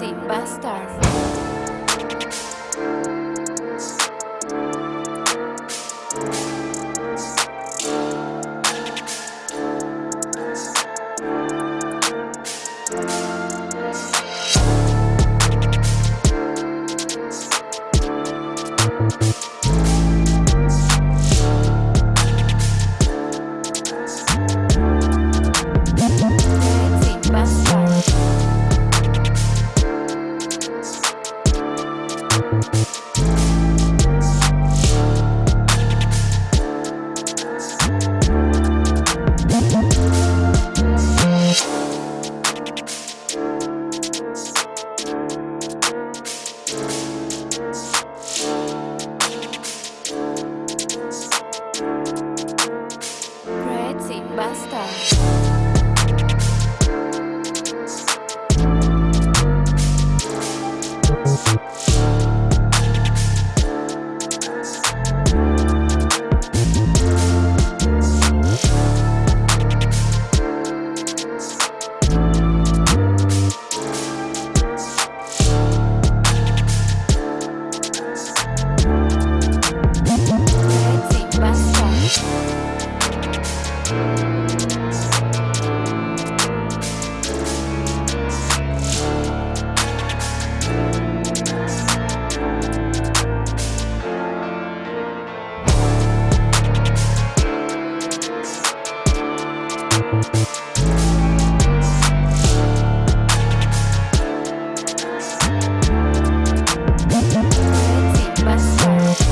Sexy Bastard. bastar. Crazy Bastard.